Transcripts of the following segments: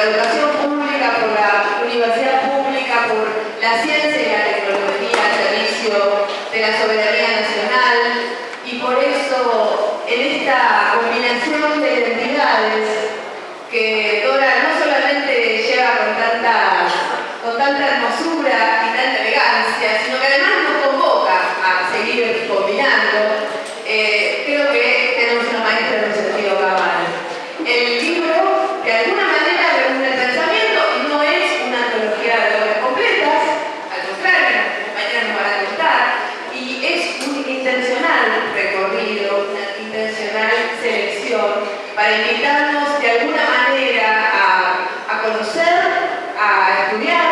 la educación pública, por la universidad pública, por la ciencia y la tecnología al servicio de la soberanía nacional y por eso en esta combinación de identidades que Dora no solamente lleva con tanta, con tanta hermosura y tanta elegancia, sino que además nos convoca a seguir combinando, eh, creo que tenemos una maestra en un sentido cabal. El libro, de alguna manera, reúne el pensamiento y no es una antología de obras completas, al contrario, nuestros compañeros nos van a contar, y es un intencional recorrido, una intencional selección para invitarnos de alguna manera a, a conocer, a estudiar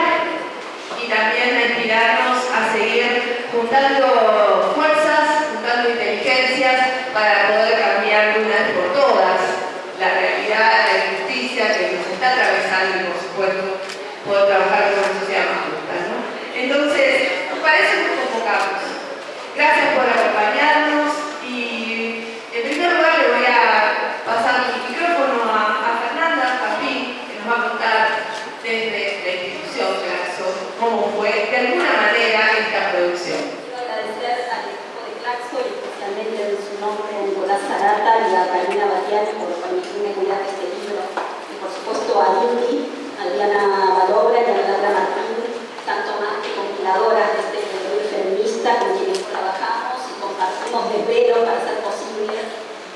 y también a inspirarnos a seguir juntando fuerzas, juntando inteligencias para poder cambiar de una vez por todas la realidad, la injusticia que nos está atravesando y por supuesto poder trabajar con una sociedad más justa. ¿no? Entonces, para eso nos convocamos. Gracias por acompañarnos y en primer lugar le voy a pasar el micrófono a, a Fernanda Papín, que nos va a contar desde la institución Claxo cómo fue de alguna manera esta producción. Quiero agradecer al equipo de Claxo y especialmente en su nombre a Y a Carolina Batiani por permitirme cuidar de este libro. Y por supuesto a Yuri, a Diana Valobra y a Laura Martín, tanto más que compiladoras de este libro feminista con quienes trabajamos y compartimos desvelos para hacer posible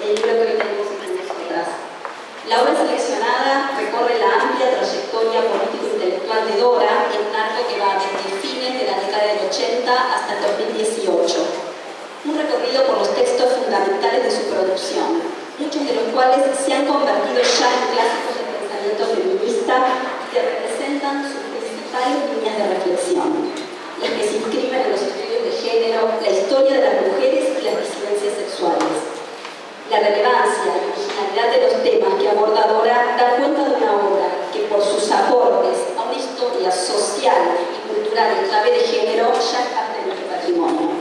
el libro que hoy tenemos entre nosotras. La obra seleccionada recorre la amplia trayectoria político-intelectual de Dora en un arco que va desde fines de la década del 80 hasta el 2018. Un recorrido por los textos fundamentales de su producción, muchos de los cuales se han convertido ya en clásicos del pensamiento feminista que representan sus principales líneas de reflexión, las que se inscriben en los estudios de género, la historia de las mujeres y las disidencias sexuales. La relevancia y originalidad de los temas que aborda Dora da cuenta de una obra que por sus aportes a una historia social y cultural en clave de género ya es parte de nuestro patrimonio.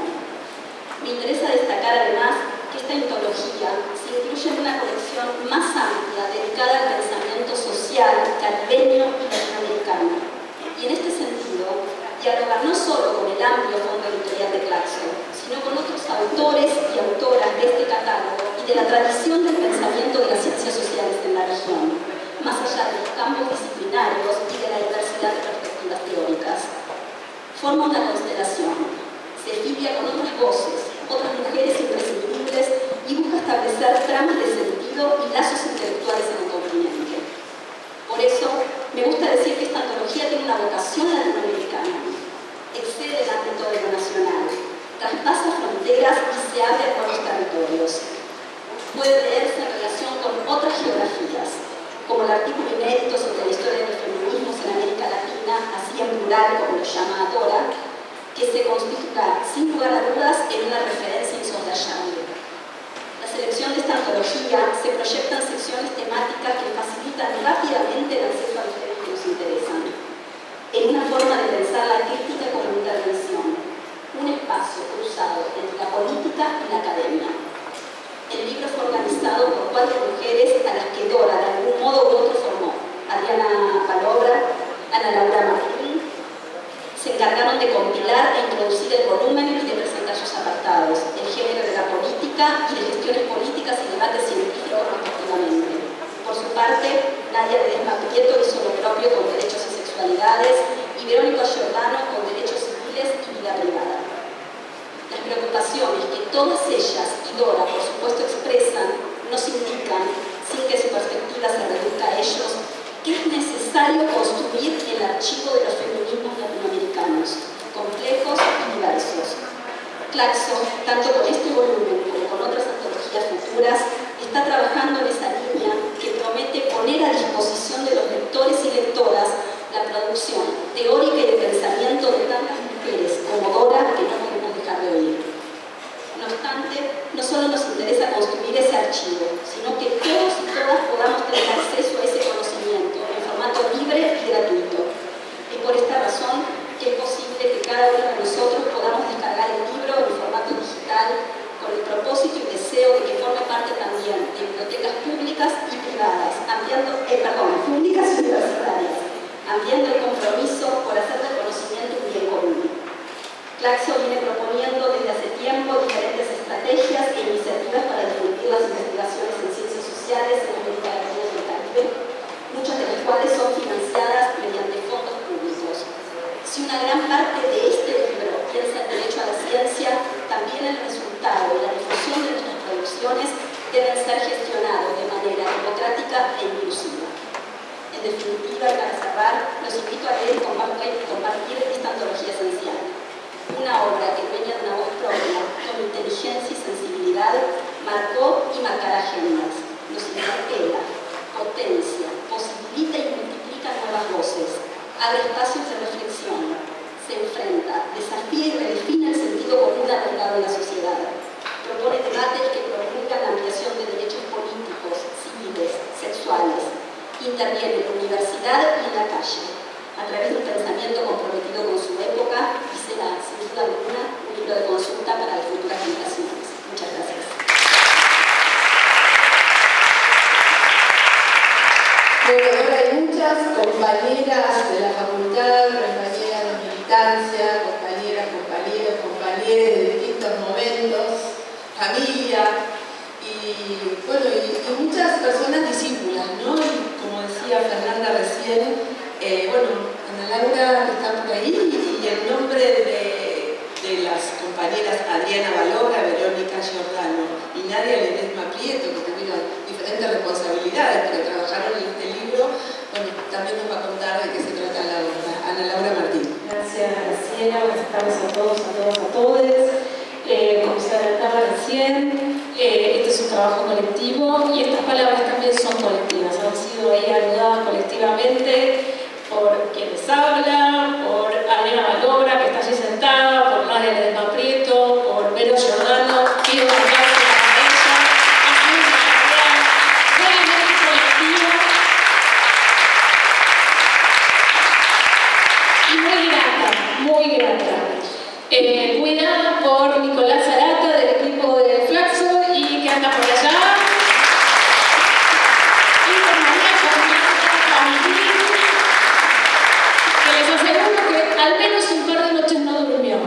Me interesa destacar además que esta antología se incluye en una colección más amplia dedicada al pensamiento social caribeño y latinoamericano. Y en este sentido, dialogar no solo con el amplio fondo editorial de Claxo, sino con otros autores y autoras de este catálogo y de la tradición del pensamiento de las ciencias sociales en la región, más allá de los campos disciplinarios y de la diversidad de perspectivas teóricas. Forma una constelación, se filia con otras voces, otras mujeres imprescindibles y busca establecer tramas de sentido y lazos intelectuales en el continente. Por eso, me gusta decir que esta antología tiene una vocación latinoamericana, excede el ámbito de lo nacional, traspasa fronteras y se abre a nuevos territorios. Puede leerse en relación con otras geografías, como el artículo inédito sobre la historia de los feminismos en América Latina, así en plural como lo llama Dora, que se constituirá sin lugar a dudas en una referencia insoslayable. La selección de esta antología se proyecta en secciones temáticas que facilitan rápidamente el acceso a los temas que nos interesan, en una forma de pensar la crítica como intervención, un espacio cruzado entre la política y la academia. El libro fue organizado por cuatro mujeres a las que Dora de algún modo u otro formó. Adriana Palobra, Ana Laura Martín, se encargaron de compilar e introducir el volumen y de presentar sus apartados, el género de la política y de gestiones políticas y debates científicos respectivamente. Por su parte, Nadia Ledesma Prieto hizo lo propio con derechos y sexualidades y Verónica Giordano con derechos civiles y vida privada. Las preocupaciones que todas ellas y Dora, por supuesto, expresan nos indican, sin que su perspectiva se reduzca a ellos, que es necesario construir el archivo de los feminismos latinoamericanos, complejos y diversos. Claxo, tanto con este volumen como con otras antologías futuras, está trabajando en esa línea que promete poner a disposición de los lectores y lectoras la producción teórica y de pensamiento de tantas mujeres como Dora que no podemos dejar de oír. No obstante, no solo nos interesa construir ese archivo, sino que todos y todas podamos tener acceso a ese conocimiento en formato libre y gratuito. Es por esta razón que es posible que cada uno de nosotros podamos descargar el libro en formato digital con el propósito y deseo de que forme parte también de bibliotecas públicas y privadas, ampliando, eh, perdón, públicas universitarias, ampliando el compromiso por hacer del conocimiento un bien común. Claxo viene proponiendo desde hace tiempo diferentes estrategias e iniciativas para difundir las investigaciones en ciencias sociales en América Latina y el Caribe, muchas de las cuales son financiadas mediante fondos públicos. Si una gran parte de este libro piensa el derecho a la ciencia, también el resultado y la difusión de nuestras producciones deben ser gestionados de manera democrática e inclusiva. En definitiva, para cerrar, los invito a leer y compartir esta antología esencial una obra que dueña de una voz propia, con inteligencia y sensibilidad, marcó y marcará agendas. Nos interpela, potencia, posibilita y multiplica nuevas voces, abre espacios de reflexión, se enfrenta, desafía y redefine el sentido común arraigado en la sociedad. Propone debates que promulgan la ampliación de derechos políticos, civiles, sexuales. Interviene en la universidad y en la calle, a través de un pensamiento comprometido con su época y será, sin duda alguna, un libro de consulta para las futuras generaciones. Muchas gracias. Bueno, ahora hay muchas compañeras de la facultad, compañeras de compañeras, compañeros, compañeros de distintos momentos, familia y, bueno, y, muchas personas discípulas, ¿no? Y como decía Fernanda recién, eh, bueno, Ana Laura está por ahí y el nombre de, las compañeras Adriana Valora, Verónica Giordano y Nadia Ledesma Prieto, que tuvieron diferentes responsabilidades, pero trabajaron en este libro, bueno, también nos va a contar de qué se trata la obra. Ana Laura Martín. Buenas tardes a todos, a todos, a todos. Eh, como se adelantaba recién, eh, este es un trabajo colectivo y estas palabras también son colectivas, han sido ahí ayudadas colectivamente por quienes hablan, por Adriana Valora, que está allí sentada, por Nadia Ledesma Prieto, por Vero Giordano, pido un aplauso para ella. Ha sido una tarea realmente colectiva y muy grata, muy grata. Eh, cuidada por Nicolás Arata del equipo de Flaxo y que anda por allá. Y por María Fernanda Pampín, que les aseguro que al menos un par de noches no durmió,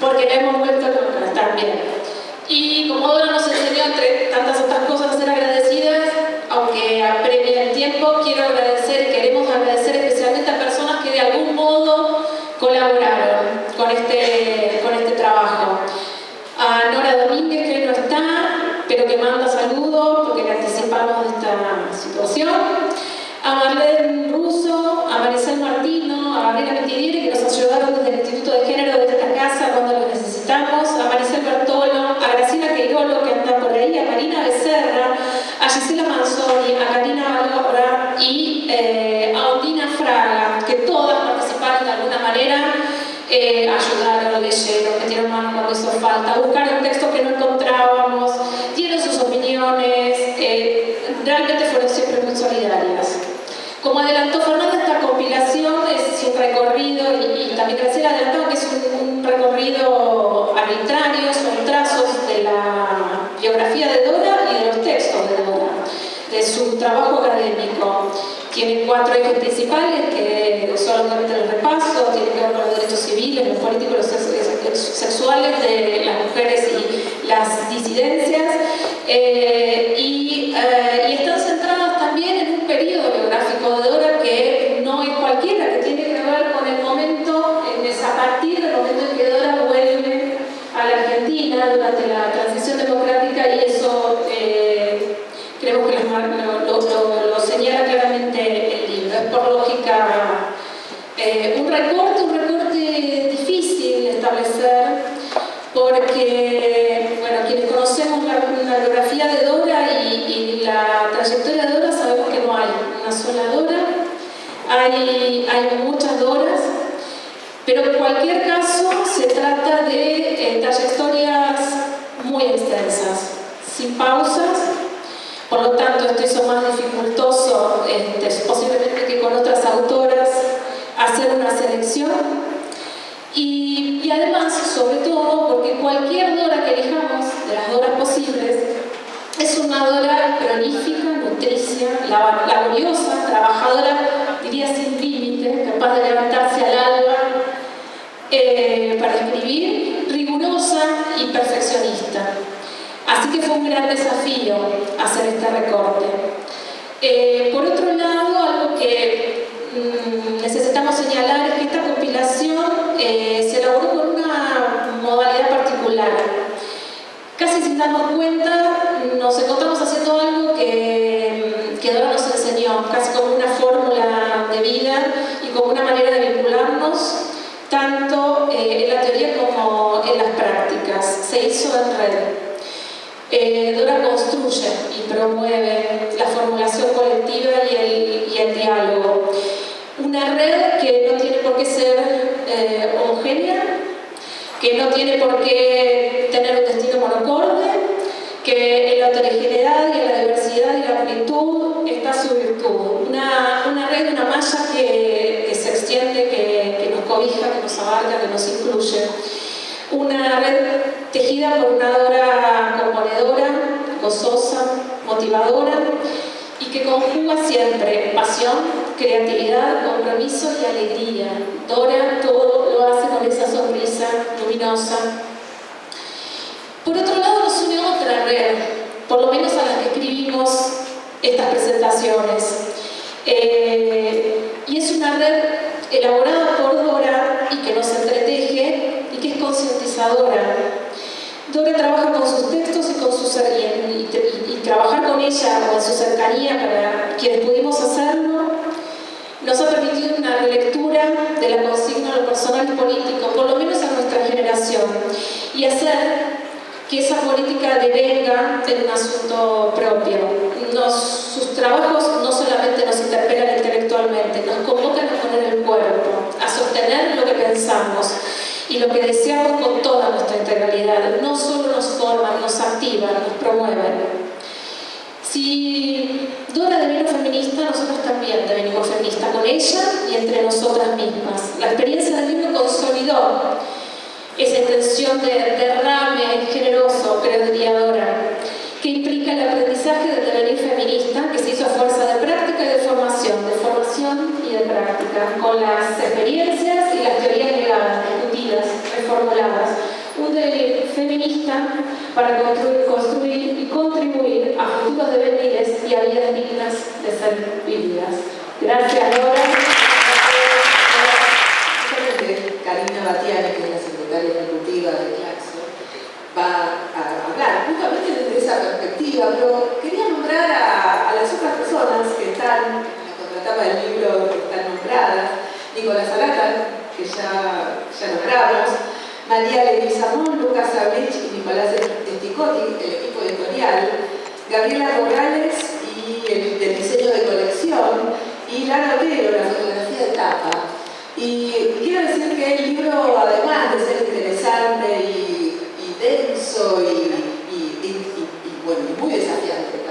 porque la hemos vuelto loca también. Y como Dora nos enseñó, entre tantas otras cosas, a ser agradecidas, aunque apremia el tiempo, quiero agradecer, queremos agradecer especialmente a personas que de algún modo colaboraron con este, con este trabajo. A Nora Domínguez, que no está, pero que manda saludos porque le anticipamos de esta situación. A Marlene Russo, a Maricel Martino, a Gabriela Mitidieri, que nos ayudaron desde el Instituto de Género de esta casa cuando lo necesitamos, a Maricel Bertolo, a Graciela Queirolo, que anda por ahí, a Marina Becerra, a Gisela Manzoni, a Karina Valora y eh, a Ondina Fraga, que todas participaron de alguna manera eh, ayudaron, leyeron, metieron mano falta, buscaron textos que no encontrábamos, dieron sus opiniones, realmente fueron siempre muy solidarias. Como adelantó Fernanda, esta compilación es un recorrido, y, también Graciela adelantó que es un, recorrido arbitrario, son trazos de la biografía de Dora y de los textos de Dora, de su trabajo académico. Tiene cuatro ejes principales que solamente el repaso, tiene que ver con los derechos civiles, los políticos, los sexuales de las mujeres y las disidencias. Eh, y, eh, centradas también en un periodo biográfico de Dora que no es cualquiera, que tiene que ver con el momento, es a partir del momento en que Dora vuelve a la Argentina durante la transición democrática y eso eh, creo que lo, lo, lo señala claramente el libro. Es por lógica un recorte, un recorte difícil de establecer porque, bueno, quienes conocemos la, biografía de Dora y, la trayectoria de Dora sabemos que no hay una sola Dora, hay, hay muchas Doras, pero en cualquier caso se trata de eh, trayectorias muy extensas, sin pausas, por lo tanto esto hizo más dificultoso, este, posiblemente que con otras autoras, hacer una selección. Y, además, sobre todo, porque cualquier Dora que elijamos, de las Doras posibles, es una Dora cronífica, nutricia, laboriosa, trabajadora, diría sin límite, capaz de levantarse al alba eh, para escribir, rigurosa y perfeccionista. Así que fue un gran desafío hacer este recorte. Eh, por otro lado, algo que mm, necesitamos señalar es que esta compilación eh, se elaboró con una modalidad particular. Sin darnos cuenta, nos encontramos haciendo algo que, Dora nos enseñó, casi como una fórmula de vida y como una manera de vincularnos, tanto eh, en la teoría como en las prácticas. Se hizo en red. Eh, Dora construye y promueve la formulación colectiva y el, y el diálogo. Una red que no tiene por qué ser eh, homogénea, que no tiene por qué tener un destino monocorde, que en la heterogeneidad y en la diversidad y la amplitud está su virtud. Una, una red, una malla que, que se extiende, que, que, nos cobija, que nos abarca, que nos incluye. Una red tejida por una dora componedora, gozosa, motivadora y que conjuga siempre pasión, creatividad, compromiso y alegría. Dora todo lo hace con esa sonrisa Por otro lado nos une otra red, por lo menos a las que escribimos estas presentaciones. Eh, y es una red elaborada por Dora y que nos entreteje y que es concientizadora. Dora trabaja con sus textos y, con su, y, y, trabajar con ella o en su cercanía para quienes pudimos hacerlo nos ha permitido una relectura de la consigna de lo personal y político, por lo menos generación, y hacer que esa política devenga en un asunto propio. sus trabajos no solamente nos interpelan intelectualmente, nos convocan a poner el cuerpo, a sostener lo que pensamos y lo que deseamos con toda nuestra integralidad. No solo nos forman, nos activan, nos promueven. Si Dora devenir feminista, nosotros también devenimos feministas con ella y entre nosotras mismas. La experiencia esa intención de derrame generoso, creo diría Dora, que implica el aprendizaje del devenir feminista que se hizo a fuerza de práctica y de formación, de formación y de práctica, con las experiencias y las teorías legales, discutidas, reformuladas. Un devenir feminista para construir, construir y contribuir a futuros devenires y a vidas dignas de ser vividas. Gracias, Laura. Karina Batiani, que es la secretaria ejecutiva de Claxo, va a hablar justamente desde esa pero quería nombrar a, las otras personas que están en la contratapa del libro, que están nombradas, Nicolás Arata, que ya, nombramos, María Leguizamón, Lucas Abrich y Nicolás Esticotti, el equipo editorial, Gabriela Morales y el, diseño de colección, y Lara Otero, la fotografía de tapa. Y quiero decir que el libro interesante y, denso y, muy desafiante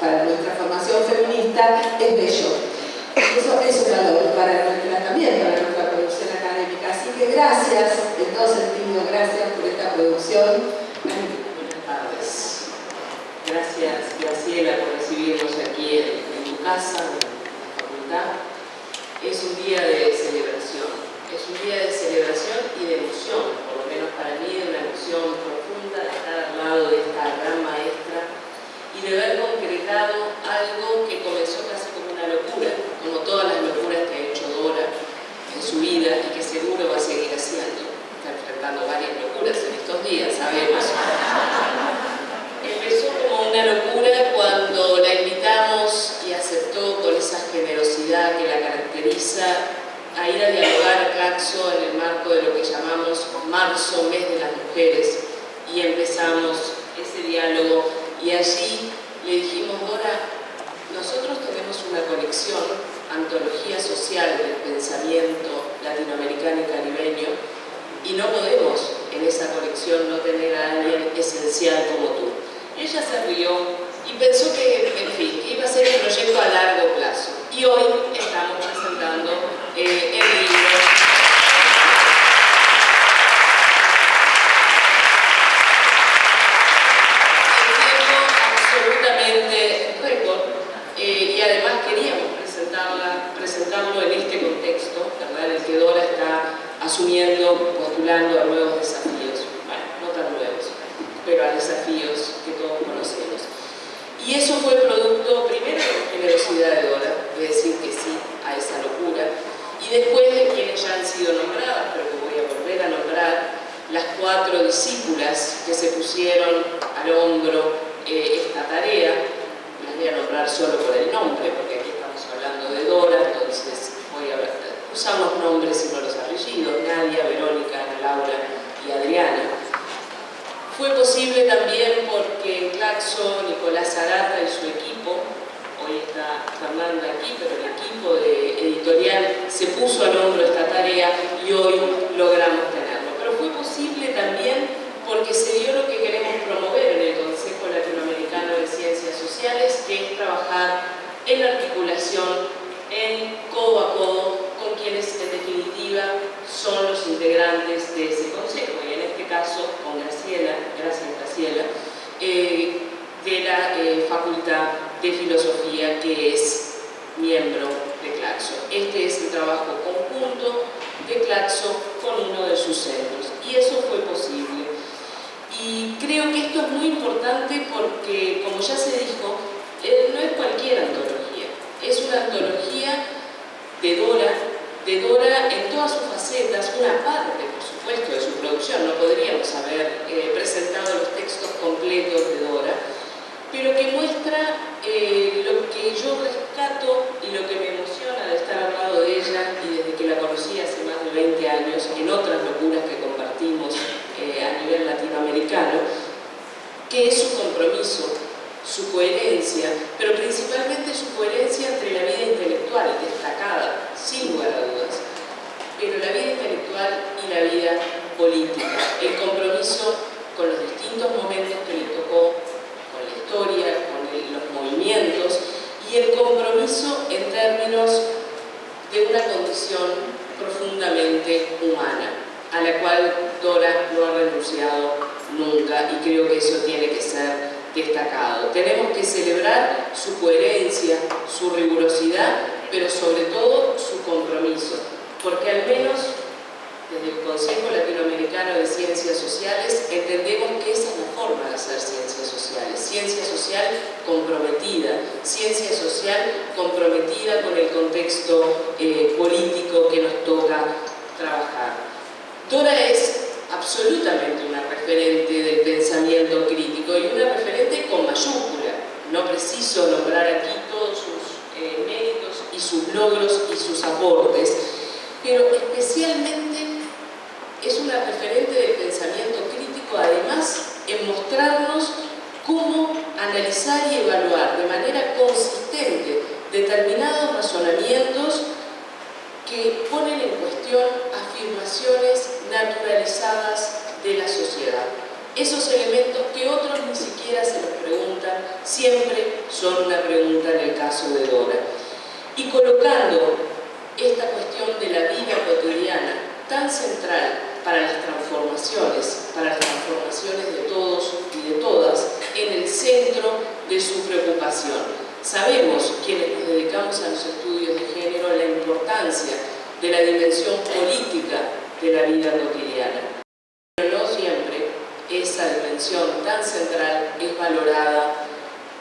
para, nuestra formación feminista, es bello. Eso es un valor para nuestra, también para nuestra producción académica. Así que gracias, en todo sentido, gracias por esta producción. Buenas tardes. Gracias, Graciela, por recibirnos aquí en, tu casa, en la facultad. Es un día de celebración es un día de celebración y de emoción, por lo menos para mí, de una emoción profunda de estar al lado de esta gran maestra y de haber concretado algo que comenzó casi como una locura, como todas las locuras que ha hecho Dora en su vida y que seguro va a seguir haciendo. Está enfrentando varias locuras en estos días, sabemos. Empezó como una locura cuando la invitamos y aceptó con esa generosidad que la caracteriza a ir a dialogar a Claxo en el marco de lo que llamamos Marzo, Mes de las Mujeres, y empezamos ese diálogo y allí le dijimos, Dora, nosotros tenemos una conexión, antología social del pensamiento latinoamericano y caribeño, y no podemos en esa conexión no tener a alguien esencial como tú. Y ella se rió y pensó que, en fin, iba a ser un proyecto a largo plazo. Y hoy estamos presentando eh, el libro. El tiempo absolutamente récord eh, y además queríamos presentarlo en este contexto, ¿verdad? En el que Dora está asumiendo, postulando a nuevos desafíos. Bueno, no tan nuevos, pero a desafíos que todos conocemos. Y eso fue producto, primero, de la generosidad de Dora, de decir que sí a esa locura, y después de quienes ya han sido nombradas, pero que voy a volver a nombrar, las cuatro discípulas que se pusieron al hombro eh, esta tarea, las voy a nombrar solo por el nombre, porque aquí estamos hablando de Dora, entonces voy a usamos nombres y no los apellidos, Nadia, Verónica, Laura y Adriana. Fue posible también porque Claxo, Nicolás Arata y su equipo hoy está Fernanda aquí, pero el equipo de editorial se puso al hombro esta tarea y hoy logramos posible también porque se dio lo que queremos promover en el Consejo Latinoamericano de Ciencias Sociales, que es trabajar en articulación, en codo a codo, con quienes en definitiva son los integrantes de ese consejo, y en este caso con Graciela, gracias Graciela, eh, de la eh, Facultad de Filosofía que es miembro de Claxo. Este es el trabajo conjunto de Claxo con uno de sus centros y eso fue posible. Y creo que esto es muy importante porque, como ya se dijo, eh, no es cualquier antología, es una antología de Dora, de Dora en todas sus facetas, una parte, por supuesto, de su producción, no podríamos haber eh, presentado los textos completos de Dora, pero que muestra eh, lo que yo rescato y lo que me emociona de estar al lado de ella y desde que la conocí hace más de 20 años en otras locuras que eh, a nivel latinoamericano, que es su compromiso, su coherencia, pero principalmente su coherencia entre la vida intelectual, destacada, sin lugar a dudas, pero la vida intelectual y la vida política, el compromiso con los distintos momentos que le tocó historia, con los movimientos y el compromiso en términos de una condición profundamente humana, a la cual Dora no ha renunciado nunca y creo que eso tiene que ser destacado. Tenemos que celebrar su coherencia, su rigurosidad, pero sobre todo su compromiso, porque al menos desde el Consejo Latinoamericano de Ciencias Sociales entendemos que esa es la forma de hacer ciencias sociales. Ciencia social comprometida, ciencia social comprometida con el contexto eh, político que nos toca trabajar. Dora es absolutamente una referente del pensamiento crítico y una referente con mayúscula. No preciso nombrar aquí todos sus eh, méritos y sus logros y sus aportes, pero especialmente es una referente del pensamiento crítico, además en mostrarnos cómo analizar y evaluar de manera consistente determinados razonamientos que ponen en cuestión afirmaciones naturalizadas de sociedad. Esos elementos que otros ni siquiera se los preguntan, siempre son una pregunta en el caso de Dora. Y colocando esta cuestión de la vida cotidiana tan central para las transformaciones, para las transformaciones de todos y de todas, en el centro de su preocupación. Sabemos, quienes nos dedicamos a los estudios de género, la importancia de la dimensión política de la vida cotidiana. Pero no siempre esa dimensión tan central es valorada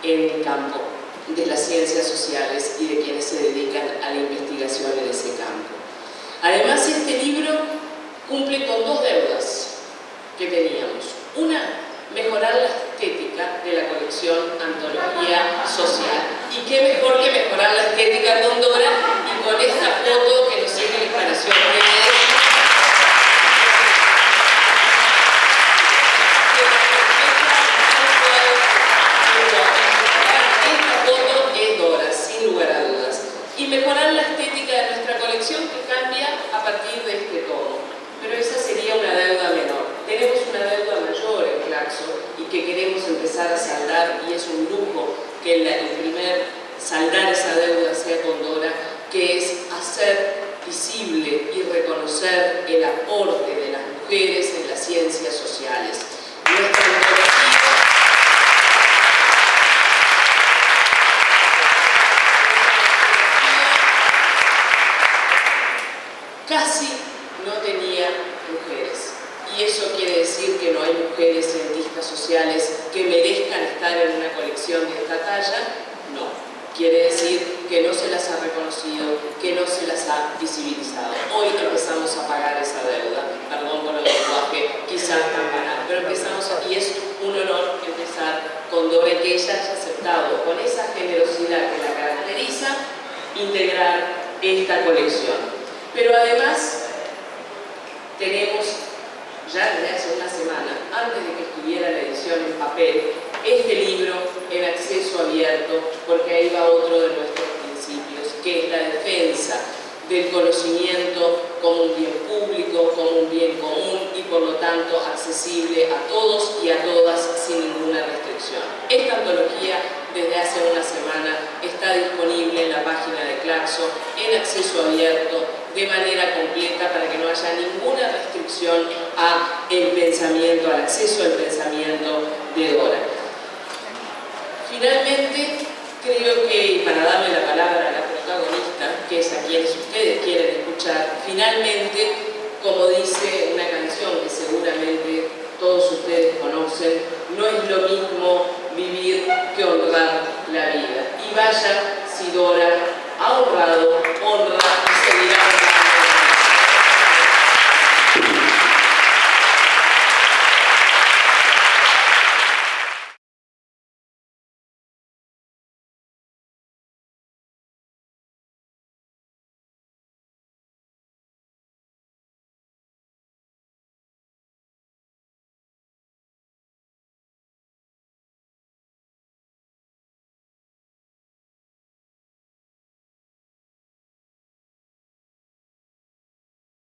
en el campo de las ciencias sociales y de quienes se dedican a la investigación en ese campo. Además, este libro cumple con dos deudas que teníamos. Una, mejorar la estética de la colección Antología Social. Y qué mejor que mejorar la estética de Dora y con esta foto que nos instalación de y mejorar la estética de nuestra colección que cambia a partir de este tomo. Pero esa sería una deuda menor. Tenemos una deuda mayor en Claxo y que queremos empezar a saldar y es un lujo que el primer saldar esa deuda sea con Dora, que es hacer visible y el aporte de las mujeres en las ciencias sociales. casi no tenía mujeres. Y eso quiere decir que no hay mujeres cientistas sociales que merezcan estar en una colección de esta talla, no. Quiere decir que no se las ha reconocido, que no se las ha visibilizado. Hoy empezamos a pagar esa deuda, perdón por el lenguaje quizás tan banal, pero empezamos y es un honor empezar con Dore que ella haya aceptado con esa generosidad que la caracteriza integrar esta colección. Pero además tenemos ya desde hace una semana, antes de que estuviera la este libro en acceso abierto, porque ahí va otro de nuestros principios, que es la defensa del conocimiento como un bien público, como un bien común y por lo tanto accesible a todos y a todas sin ninguna restricción. Esta antología desde hace una semana está disponible en la página de Claxo en acceso abierto de manera completa para que no haya ninguna restricción a el pensamiento, al acceso al pensamiento de. Finalmente, creo que para darle la palabra a la protagonista, que es a quienes ustedes quieren escuchar, finalmente, como dice una canción que seguramente todos ustedes conocen, no es lo mismo vivir que honrar la vida. Y vaya si Dora ha honrado, honra y seguirá honrando.